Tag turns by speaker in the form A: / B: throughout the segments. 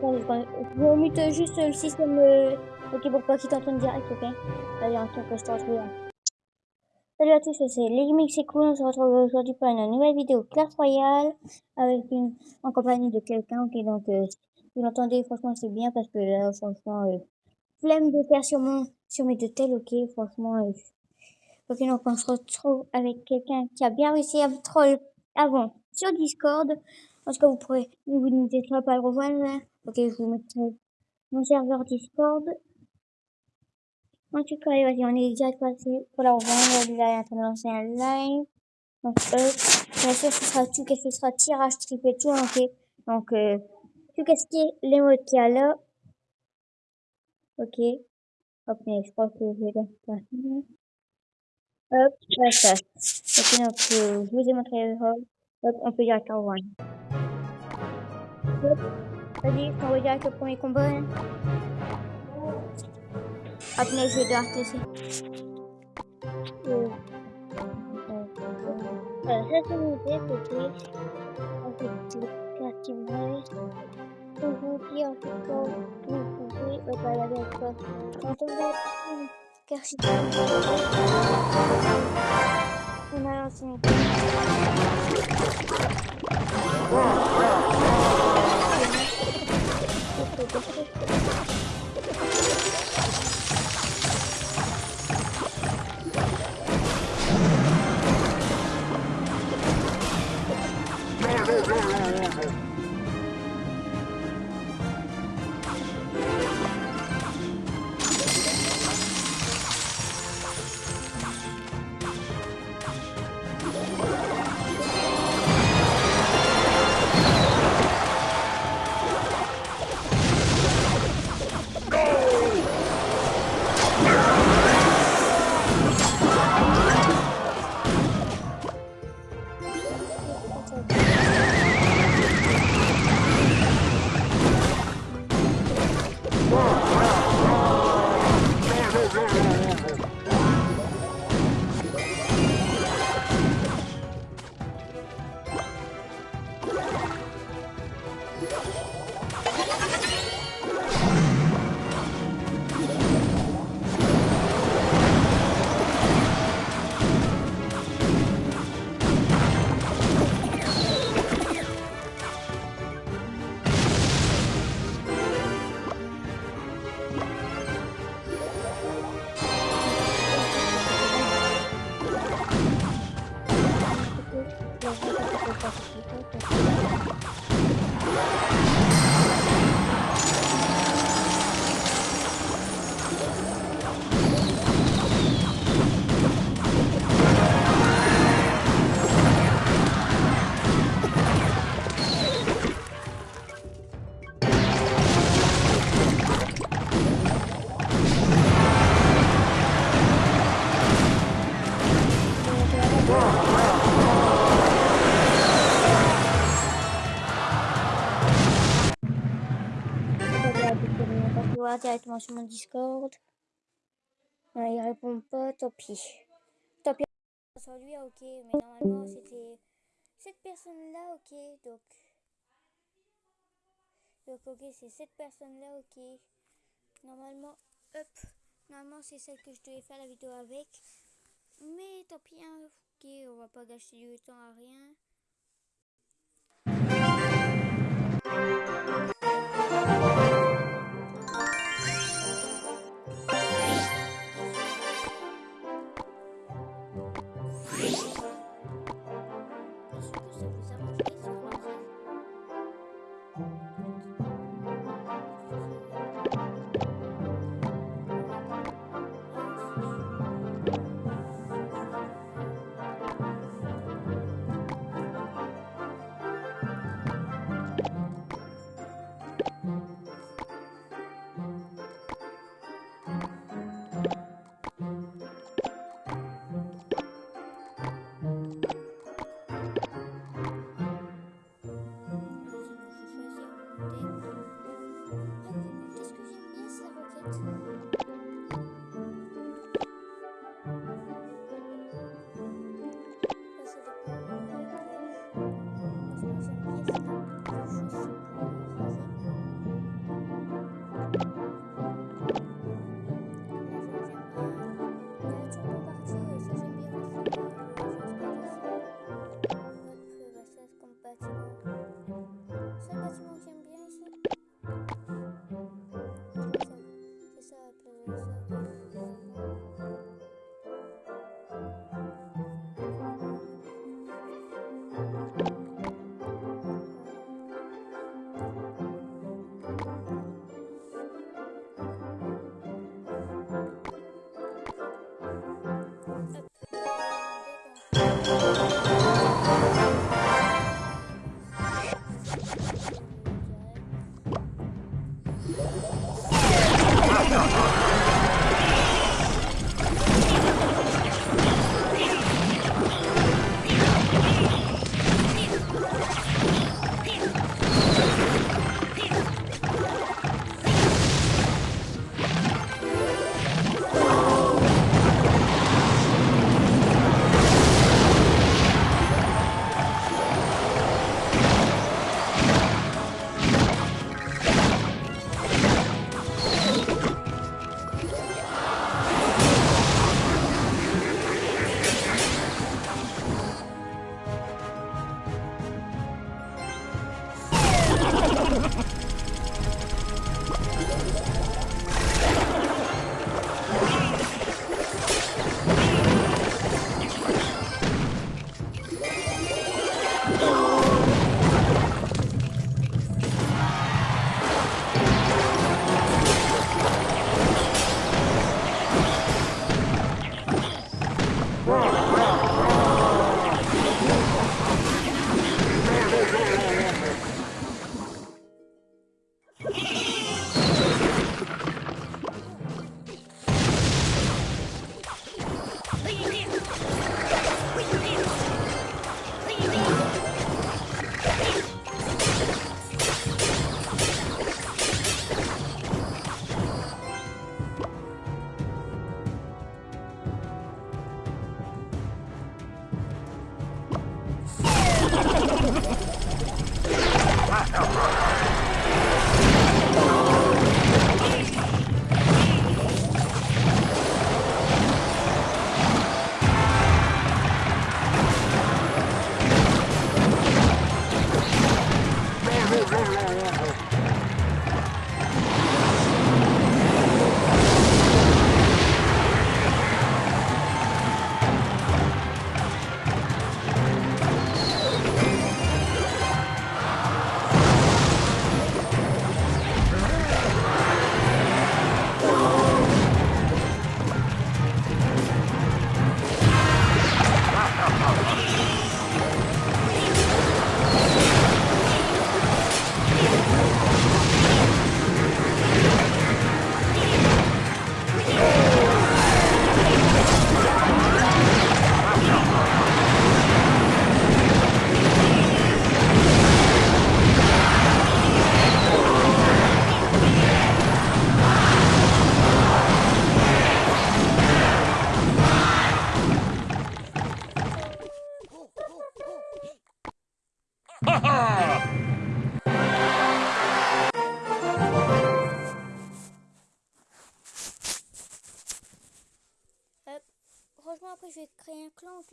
A: attendez, je vais mute juste le système. Euh... Ok, pour pas qu'il t'entende direct, ok Allez, en tout cas, je te retrouve. Salut à tous, c'est Legimix c'est cool, on se retrouve aujourd'hui pour une nouvelle vidéo Clash Royale avec une, en compagnie de quelqu'un, ok, donc euh, vous l'entendez, franchement c'est bien parce que là, franchement, euh, flemme de faire sur, mon, sur mes deux tels, ok, franchement, euh, ok, donc on se retrouve avec quelqu'un qui a bien réussi à me troll avant sur Discord, en tout cas vous pourrez, vous n'hésitez pas à le rejoindre, ok, je vous mettrai mon serveur Discord, en tout cas, vas-y, on est déjà passé pour la. Lui, là, il est en lancer un live. Donc, euh, bien sûr, ce sera tout, qu'est-ce que ce sera? Tirage triple tout, ok. Donc, euh, tout qu'est-ce qui est? Les modes qu'il y a là. Ok. Hop, mais je crois que je vais faire Hop, voilà ça. Ok, donc, euh, je vous ai montré le hall. Hop, on peut direct rejoindre. Hop, Vas-y, je t'envoie direct premier combat. Hein. Ah, Après, je vais devoir te laisser. Voilà, ça c'est mon idée, c'était quartier bref. On vous dit en fait quand vous pouvez au balader avec toi. Quand on va car si tu on a lancé un ここ。directement sur mon Discord. Il répond pas, tant pis. Tant pis, sur lui, ok, mais normalement c'était cette personne-là, ok, donc... Donc ok, c'est cette personne-là, ok. Normalement, hop, normalement c'est celle que je devais faire la vidéo avec. Mais tant pis, hein, ok, on va pas gâcher du temps à rien.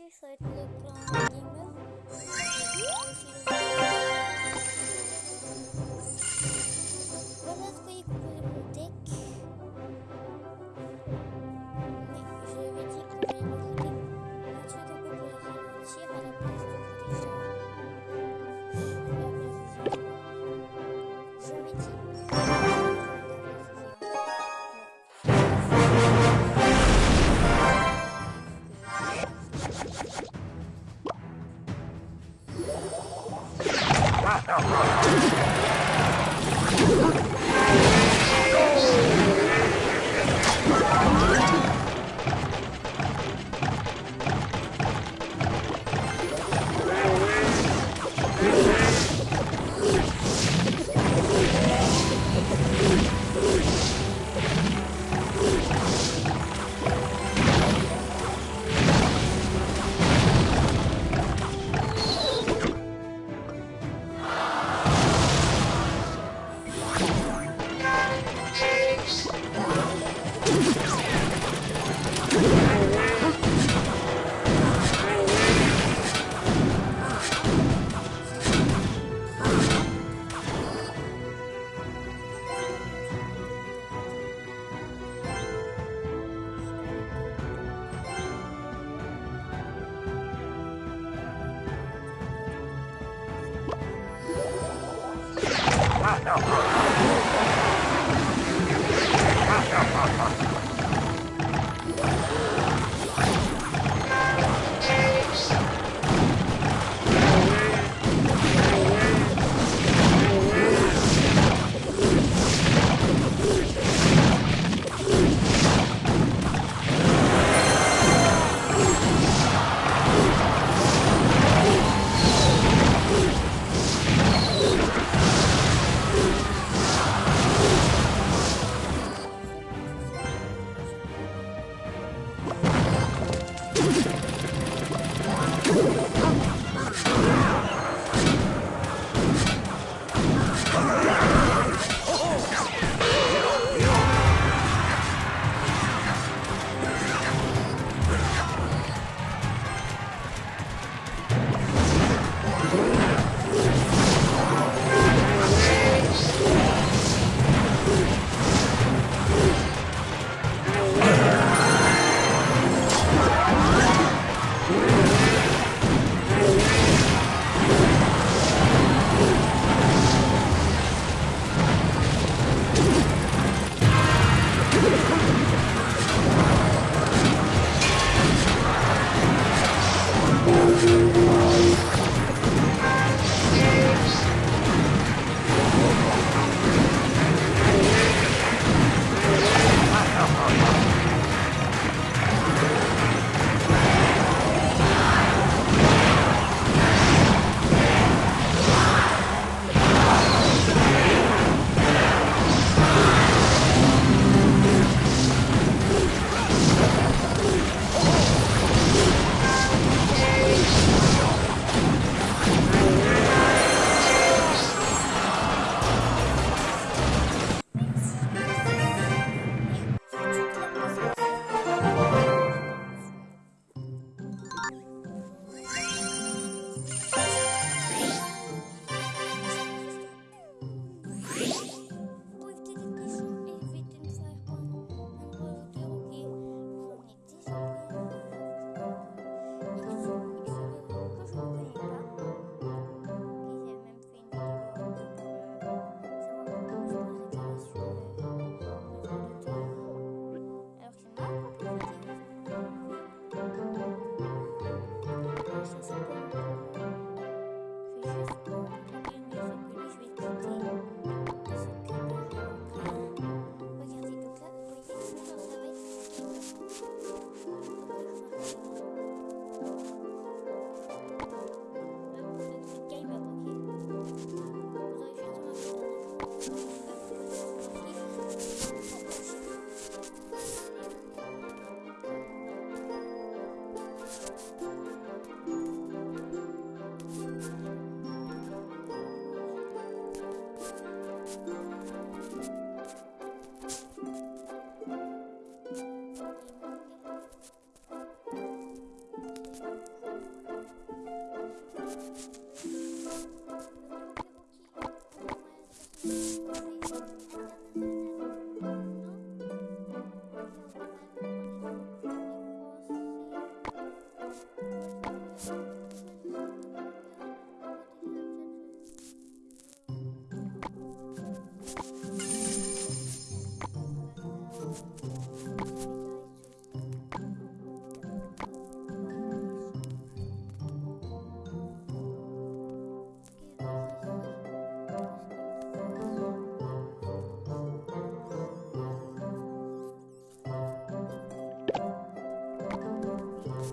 A: Un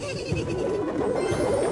A: ハハハハ!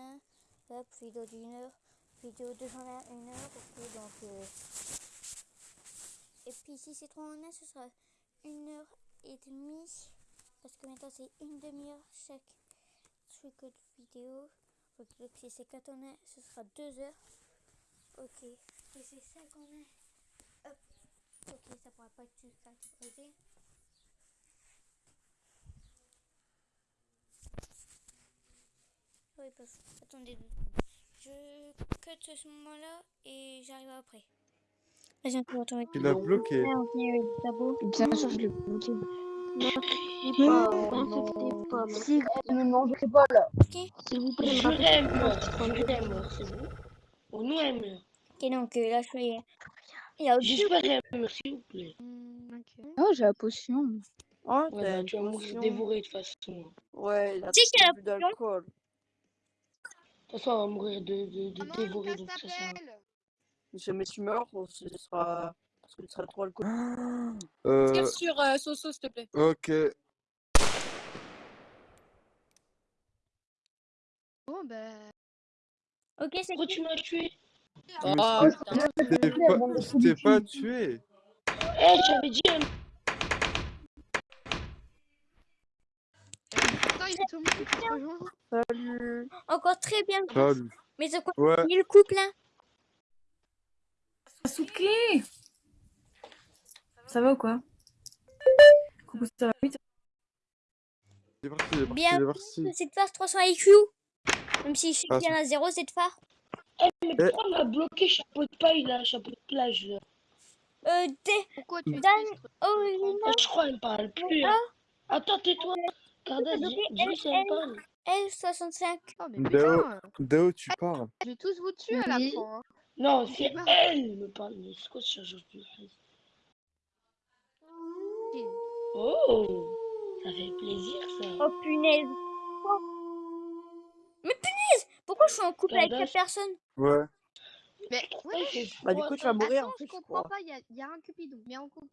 A: Vidéo 201. Hop, vidéo d'une heure. Vidéo 201, une heure. Ok, donc. Euh... Et puis, si c'est 301, ce sera une heure et demie. Parce que maintenant, c'est une demi-heure chaque truc de vidéo. Ok, donc si c'est 4 en 1, ce sera 2 heures. Ok, et c'est 5 en 1. Hop. Ok, ça pourra pas être tout catégorisé. Oui, parce attendez, deux je cut ce moment-là et j'arrive après. Vas-y, on peut retrouver.
B: Tu l'as bloqué.
A: Ouais, on le tableau.
C: Bien sûr, je l'ai bloqué.
D: Si vous ne mangez pas là.
A: Ok,
D: S'il vous plaît,
C: Je l'aime, je c'est bon. On nous aime.
A: ok, donc euh, là je fais. Il y a
C: s'il vous plaît.
D: Oh, j'ai la potion.
E: Oh,
C: Ouais, bah, tu vas mourir dévoré de toute façon.
E: Ouais, il a
A: Tu sais qu'il y a la
E: plus d'alcool.
C: De toute façon, on va mourir de, de, de dévorer, donc ça rien.
E: Si jamais tu meurs, ce sera. Parce que tu seras trop alcoolique.
B: Euh,
F: Tire sur euh, Soso, s'il te plaît.
B: ok.
D: Bon, bah.
A: Ok, c'est
C: Pourquoi tu m'as tué?
F: Oh,
B: je t'ai pas, je pas tué.
C: Eh, j'avais dit un
D: Attends, tout le monde.
E: Salut.
A: encore très bien.
B: Salut.
A: Mais c'est quoi
B: Ouais.
A: le couple hein
F: Sasuke Ça va ou quoi Coucou, ça va
B: parti, parti,
A: Bien.
B: parti.
A: Cette phare 300 IQ. Même si je sais
B: Ah,
A: qu'il y en a zéro cette phare.
C: Eh, mais pourquoi on m'a bloqué chapeau de paille là, chapeau de plage là
A: Euh, D.
D: Pourquoi tu
A: Dan. Oh,
C: Ah, Je crois qu'elle me parle plus. hein. Attends, tais-toi. Parle.
A: L65.
D: Oh, mais putain
B: D'où tu parles
D: Je vais tous vous tuer à la fin. hein.
C: Non, c'est elle me parle. Mais c'est quoi ce chargeur de Oh Ça fait plaisir ça.
A: Oh punaise. Mais punaise Pourquoi je suis en couple avec cette personne?
B: Ouais.
D: Mais
C: Ouais,
E: Bah, du coup, tu vas mourir en
D: attends,
E: fait,
D: je
E: je
D: comprends pas, il y a, il y a un Cupidon, mais en couple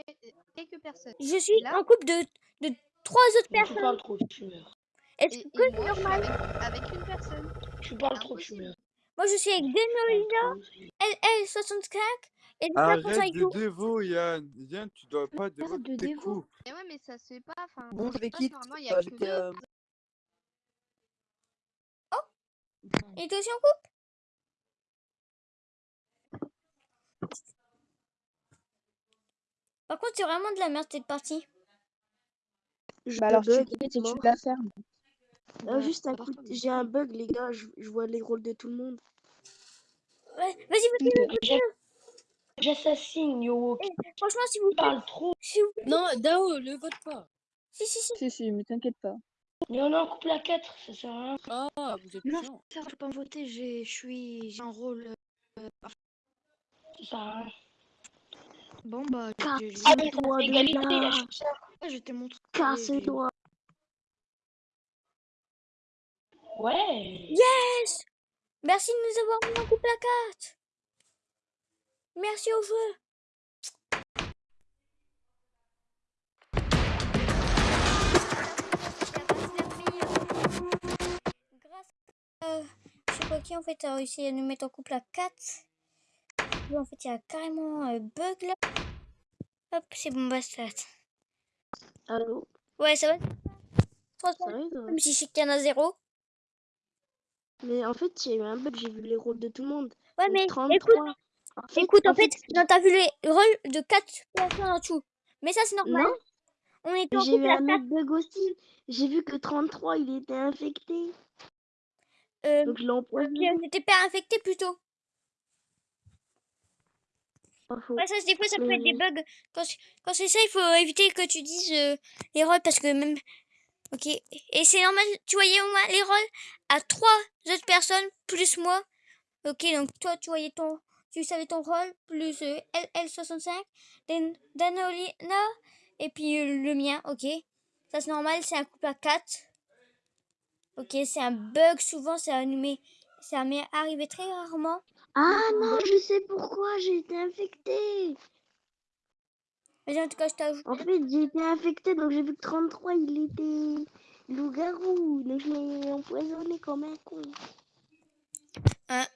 D: quelques personnes.
A: Je suis
D: Là
A: en couple de, de trois autres
C: Mais Tu
A: personnes.
C: parles trop, tu meurs.
A: Est-ce
D: Et,
A: que c'est
D: moi, je suis
A: normal?
D: avec, avec une personne.
C: Tu parles trop, tu meurs.
A: Moi je suis avec
C: c'est-
A: LL65 et 5%
B: Arrête de dévo, Yann. Yann, tu dois pas dévo
D: Arrête de
B: tes
D: dévo.
B: coups.
D: Mais ouais, mais ça se fait pas. Enfin,
E: Bon, je vais
D: le chat,
E: quitter.
D: Normalement, il y a que
E: J'étais.
D: deux.
E: euh,
A: Et toi aussi en couple Par contre c'est vraiment de la merde cette partie.
G: Je
H: Bah alors tu
G: bug,
H: quittes et
G: c'est
H: tu
G: mort.
H: la fermes.
G: Ah, juste un coup, j'ai un bug les gars, je, je vois les rôles de tout le monde.
A: Ouais, vas-y, vas-y,
C: J'assassine, yo.
A: eh, franchement si vous
C: Tu parles trop.
A: si vous
F: Non, Dao, le vote pas.
A: si si si
H: Si si mais t'inquiète pas.
C: Mais on est en couple à 4, ça sert à rien.
F: Ah, vous êtes
G: Non,
F: chiant.
G: ça, je peux pas me voter, j'ai, je suis, j'ai un rôle. euh,
C: sert à rien.
D: Bon, bah,
G: Toi
C: fait
G: de
D: je t'ai montré.
G: Casse-toi.
C: Ouais.
A: Yes Merci de nous avoir mis en couple à 4 Merci au jeu Grâce à... Je sais pas qui en fait a réussi à nous mettre en couple à 4. En fait, il y a carrément un bug là. Hop, c'est bon, basta.
G: Allô
A: Ouais, ça va Franchement, même si je sais qu'il y en a zéro.
G: Mais en fait, il y a eu un bug, j'ai vu les rôles de tout le monde.
A: Ouais, mais
G: 33.
A: écoute,
G: En fait,
A: écoute, en fait, t'as vu les rôles de 4 personnes en dessous. Mais ça, c'est normal.
G: Non,
A: On était en
G: j'ai vu un
A: 4.
G: autre bug aussi. J'ai vu que 33, il était infecté.
A: Euh,
G: Donc je l'ai empoisonné.
A: on n'était pas infecté plutôt. Ouais, ça, des fois, ça peut être des bugs. Quand, c'est- quand c'est ça, il faut éviter que tu dises euh, les rôles parce que même. Ok. Et c'est normal, tu voyais au moins les rôles à trois autres personnes plus moi. Ok, donc toi, tu voyais ton. Tu savais ton rôle plus euh, LL65, Dan- Danolina et puis euh, le mien. Ok. Ça, c'est normal, c'est un couple à 4. Ok, c'est un bug souvent, ça m'est arrivé très rarement.
G: Ah non, je sais pourquoi j'ai été infecté.
A: Mais en tout cas, je t'ajoute.
G: En fait, j'ai été infecté, donc j'ai vu que 33, il était loup-garou. Donc je l'ai empoisonné comme un con.
A: Allez,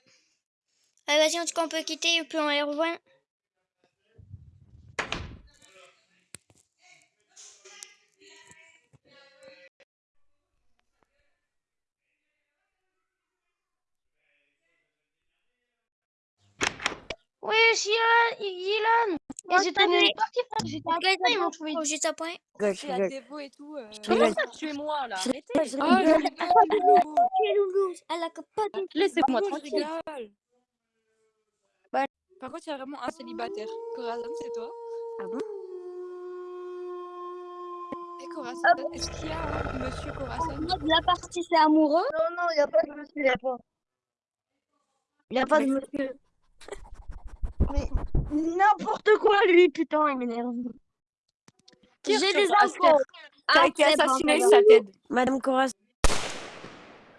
A: vas-y, en tout cas, on peut quitter et puis on les. Moi,
C: Et j'étais
A: je savais.
C: nulle partie, frère. J'étais à
A: Guys,
C: point, ils m'ont trouvé.
A: juste à point.
F: C'est à Devo et tout. euh.
C: Comment ça, tu es moi, là? Arrêtez.
F: Oh, Loulou,
A: elle a pas de...
C: Laissez-moi tranquille.
F: rigole. Par contre, il y a vraiment un célibataire. Corazon, c'est toi
G: Ah bon?
F: Et Corazon, est-ce qu'il y a un monsieur Corazon
A: La partie, c'est amoureux.
G: Non, non, il n'y a pas de monsieur, il n'y a pas. Il n'y a pas de monsieur. Mais n'importe quoi, lui, putain, il m'énerve.
A: J'ai des infos.
F: T'as
A: Ah,
F: été assassiné, ça t'aide.
G: Madame Coras.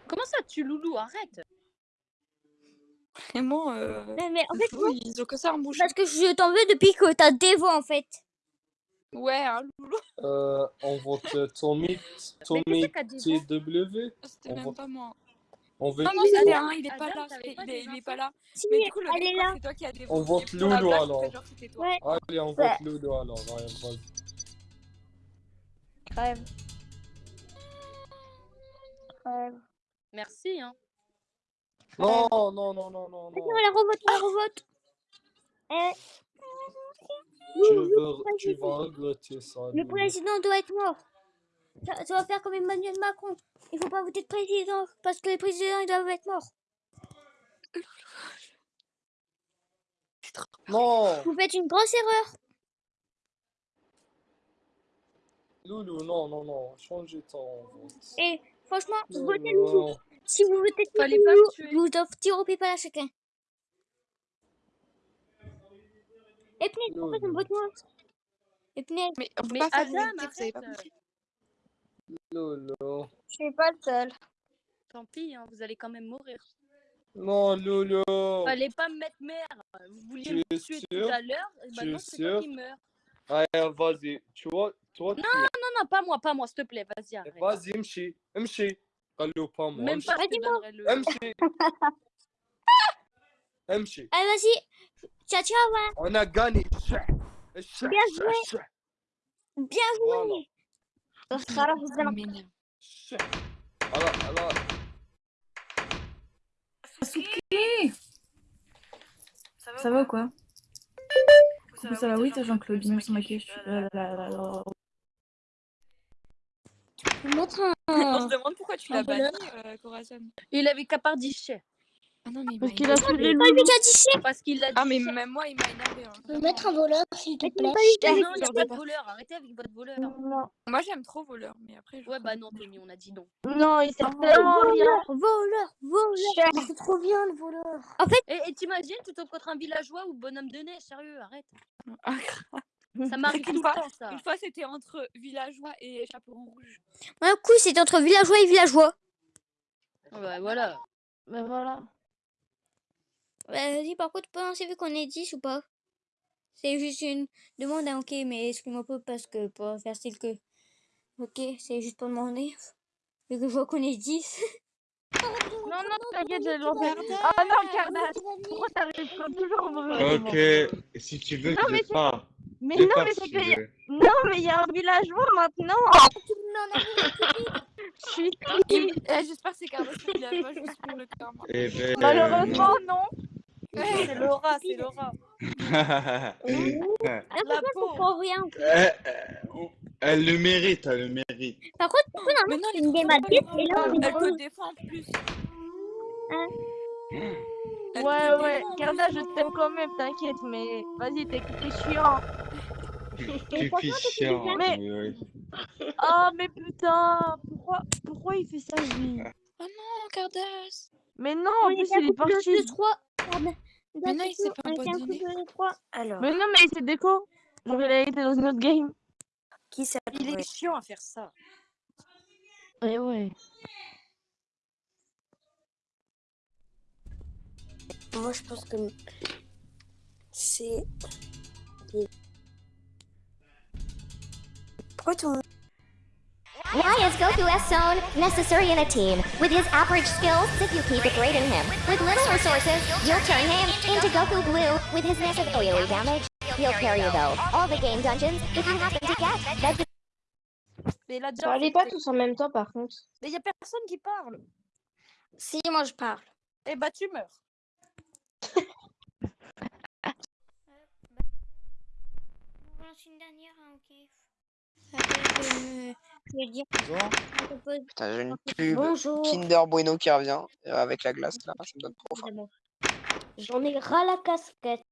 C: Comment ça, tu loulou Arrête?
F: Vraiment, euh...
A: Mais, mais en fait,
F: ils ont que ça en bouche.
A: parce que je t'en veux depuis que t'as des voix, en fait.
F: Ouais, hein, Loulou,
H: Euh, on vote euh, Tommy, Tommy TW.
F: c'était même pas moi.
H: On veut,
F: Non, non, c'était un, il est pas là. Il est, pas là.
A: Si,
F: Mais du coup, le mec,
A: là.
F: c'est toi qui as des
H: On vote
F: blague,
H: alors. Allez, on
A: Ouais.
H: vote Loulou alors.
A: Crève. Crève.
C: Merci, hein.
H: Non, non, non, non, non,
A: on la revote, on la revote. Eh,
H: Tu, veux, tu vas regretter ça.
A: le président doit être mort. Ça, ça va faire comme Emmanuel Macron. Il faut pas voter de président parce que les présidents ils doivent être morts.
H: Non,
A: Vous faites une grosse erreur.
H: Loulou, non, non, non. Changez ton vote.
A: Et franchement,
H: Non,
A: votez Loulou.
H: non.
A: Si vous votez Loulou, vous offre tir au PayPal à chacun. Et Pned, pourquoi tu me votes moi Et Pned,
F: Mais on peut
C: Mais
F: pas faire vous avez pas compris.
H: Lolo.
A: Je suis pas le seul.
C: Tant pis, hein, vous allez quand même mourir.
H: Non, Lolo.
C: Allez pas me mettre merde. Vous vouliez me tuer tout à l'heure,
H: eh
C: maintenant c'est toi qui meurs.
H: Allez, vas-y. Tu vois, toi. Non,
C: non, non, pas moi, pas moi, s'il te plaît, vas-y, eh, arrête.
H: Vas-y, mchi, mchi. Allô, pas moi.
C: Même pas,
A: vas-y,
H: mchi. Mchi.
A: Allez, vas-y. Ciao, ciao, ouais.
H: On a gagné.
A: Bien joué. Bien joué.
F: Ça va ou quoi ça va, oui, T'as Jean-Claude.
A: Montre.
F: On se demande pourquoi tu l'as banni, euh, Corazon.
C: Il avait qu'à part 10
F: ah non, mais il
I: Parce qu'il a
F: énervé.
I: tué les
A: Pas lui
I: loulous.
A: qui a dit ça
J: Parce qu'il a dit
F: Ah, mais même moi, il m'a énervé. hein.
J: Tu peux mettre un voleur, s'il te plaît. Ah non, il n'y a pas de voleur. Arrêtez avec votre voleur.
I: Non,
F: Moi, j'aime trop voleur, mais après. Je
J: Ouais, bah non, Tommy, on a dit non.
I: non, il sert tellement à rien.
A: Voleur, voleur, voleur.
J: C'est trop bien le voleur.
A: En fait-
J: Et, et t'imagines, tu tombes contre un villageois ou bonhomme de neige, sérieux, arrête.
F: Ah.
J: Ça m'arrive
F: Une
J: le
F: fois-
J: temps, ça.
F: Une fois, c'était entre villageois et chaperon rouge.
A: Un coup, c'est entre villageois et villageois.
J: Ouais, voilà.
I: Mais voilà.
A: Euh, Vas-y, par contre, pas vu qu'on est 10 ou pas C'est juste une demande, hein, ok, mais excuse-moi pas parce que pour faire style que. Ok, c'est juste pour demander. Vu que je vois qu'on est 10.
I: Non, non, t'inquiète, j'ai lancé. Ah non, Cardass, pourquoi t'arrives comme toujours au mauvais moment
K: Ok, si tu veux,
I: Non,
K: je
I: mais c'est-
K: pars.
I: Mais
K: Je
I: non, mais c'est
K: tu
I: que... Non, mais il y a un villageois maintenant Je suis
F: eh, J'espère que c'est Carlos le villageois, juste pour le karma.
K: Eh ben,
I: Malheureusement, non ah,
J: c'est Laura, c'est Laura. La peau.
A: rien.
K: Euh, elle le mérite, elle le mérite.
A: Par contre, pourquoi
F: non, non,
A: une game à 10 et là on
F: Elle te défend en plus.
I: Ouais, ouais,
F: Carla,
I: je t'aime quand même, t'inquiète, mais vas-y, t'es chiant. Mais... Oh, mais putain, pourquoi, pourquoi il fait ça, lui?
F: Oh non, Cardas
I: Mais non, en plus, il est parti.
A: 3...
F: Ah, mais non, il s'est
G: ah,
I: Mais c'est déco. Genre, il a été dans une autre game.
G: Qui ça
J: Il est chiant à faire ça.
I: Ouais, ouais.
G: Moi, je pense que c'est. Pourquoi tout le monde.
L: Why is Goku S zone necessary in a team? With his average skills, if you keep degrading him. With little resources, you'll turn him into Goku Blue. With his massive AoE damage, he'll carry you though. All the game dungeons, if you happen to get, that's
J: Mais là, déjà.
I: Parlez pas tous en même temps, par contre.
J: Mais y a personne qui parle.
G: Si, moi je parle.
J: Eh bah, tu meurs.
A: On lance une dernière, hein, ok. Je, vais dire? on propose-
M: Putain, j'ai une pub
G: Bonjour.
M: Kinder Bueno qui revient euh, avec la glace là, ça me donne trop faim.
G: J'en ai ras la casquette.